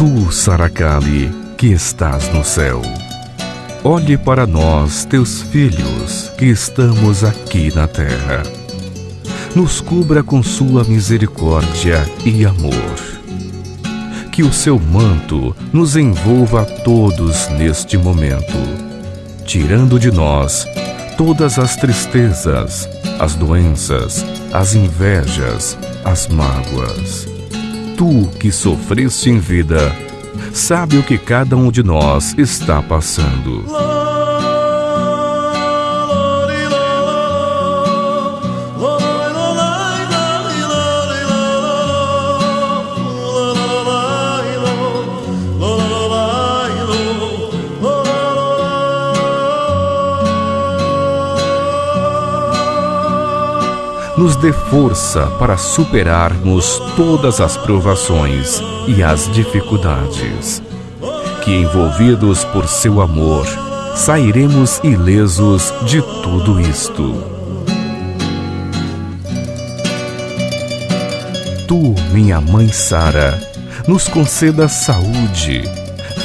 Tu, Saracali, que estás no céu, olhe para nós, teus filhos, que estamos aqui na terra. Nos cubra com sua misericórdia e amor. Que o seu manto nos envolva a todos neste momento, tirando de nós todas as tristezas, as doenças, as invejas, as mágoas. Tu que sofreste em vida, sabe o que cada um de nós está passando. Nos dê força para superarmos todas as provações e as dificuldades. Que, envolvidos por seu amor, sairemos ilesos de tudo isto. Tu, minha mãe Sara, nos conceda saúde,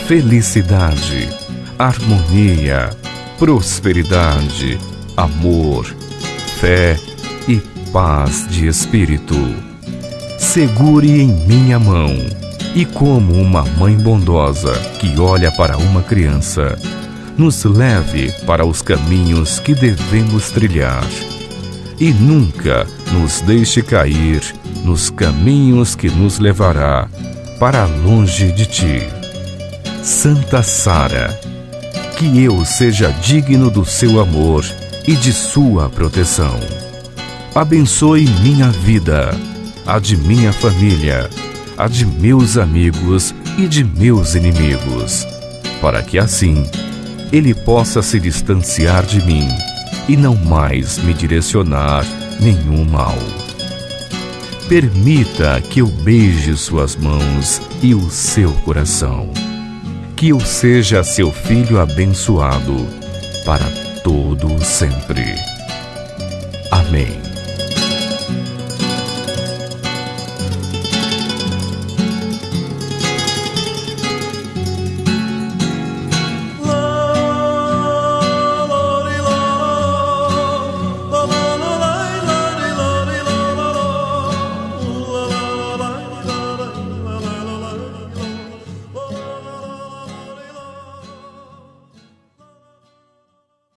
felicidade, harmonia, prosperidade, amor, fé e paz de espírito. Segure em minha mão e, como uma mãe bondosa que olha para uma criança, nos leve para os caminhos que devemos trilhar. E nunca nos deixe cair nos caminhos que nos levará para longe de ti. Santa Sara, que eu seja digno do seu amor e de sua proteção abençoe minha vida, a de minha família, a de meus amigos e de meus inimigos, para que assim ele possa se distanciar de mim e não mais me direcionar nenhum mal. Permita que eu beije suas mãos e o seu coração. Que eu seja seu filho abençoado para todo sempre. Amém.